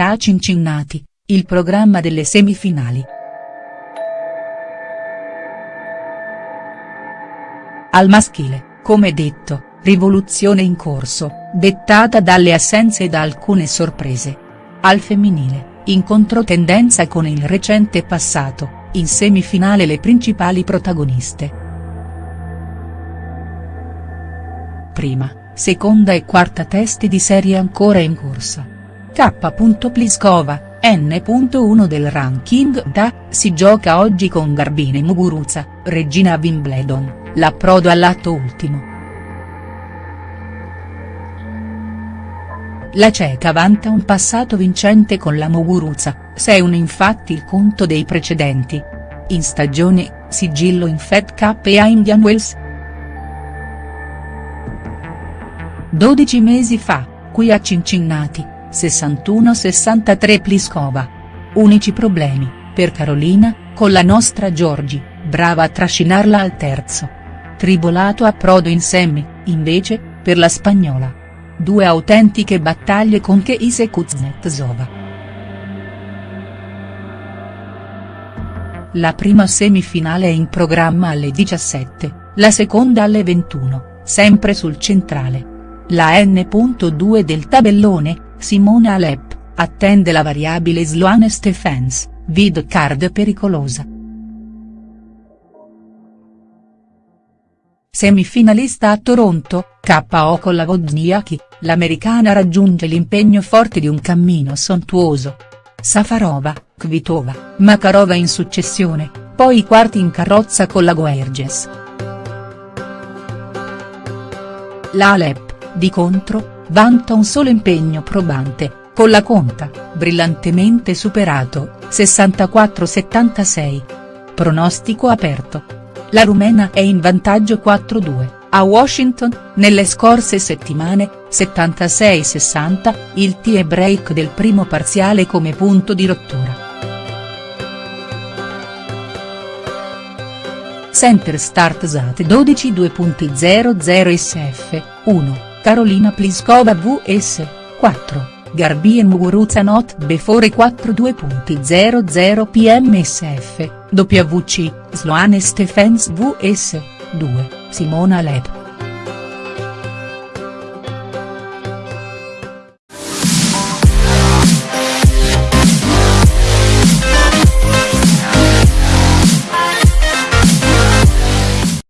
modalità Cincinnati, il programma delle semifinali. Al maschile, come detto, rivoluzione in corso, dettata dalle assenze e da alcune sorprese. Al femminile, in controtendenza con il recente passato, in semifinale le principali protagoniste. Prima, seconda e quarta testi di serie ancora in corsa. K. Pliskova, N.1 del ranking da, si gioca oggi con Garbine Muguruza, regina Wimbledon, l'approdo all'atto ultimo. La ceca vanta un passato vincente con la Muguruza, 6-1 infatti il conto dei precedenti. In stagione, sigillo in Fed Cup e a Indian Wells. 12 mesi fa, qui a Cincinnati, 61-63 Pliskova. Unici problemi, per Carolina, con la nostra Giorgi, brava a trascinarla al terzo. Tribolato approdo in semi, invece, per la spagnola. Due autentiche battaglie con Keise Kuznetsova. La prima semifinale è in programma alle 17, la seconda alle 21, sempre sul centrale. La N.2 del tabellone, Simona Alep, attende la variabile Sloane Stephens, vid card pericolosa. Semifinalista a Toronto, KO con la Wozniacki, l'americana raggiunge l'impegno forte di un cammino sontuoso. Safarova, Kvitova, Makarova in successione, poi i quarti in carrozza con la Guerges. La Alep, di contro, vanta un solo impegno probante, con la conta, brillantemente superato, 64-76. Pronostico aperto. La rumena è in vantaggio 4-2, a Washington, nelle scorse settimane, 76-60, il tie break del primo parziale come punto di rottura. Center Start Zat 12 2.00 SF, 1. Carolina Pliskova vs. 4, Garbien Muguruza Not Before 4 2.00 PMSF, WC, Sloane Stephens vs. 2, Simona Alep.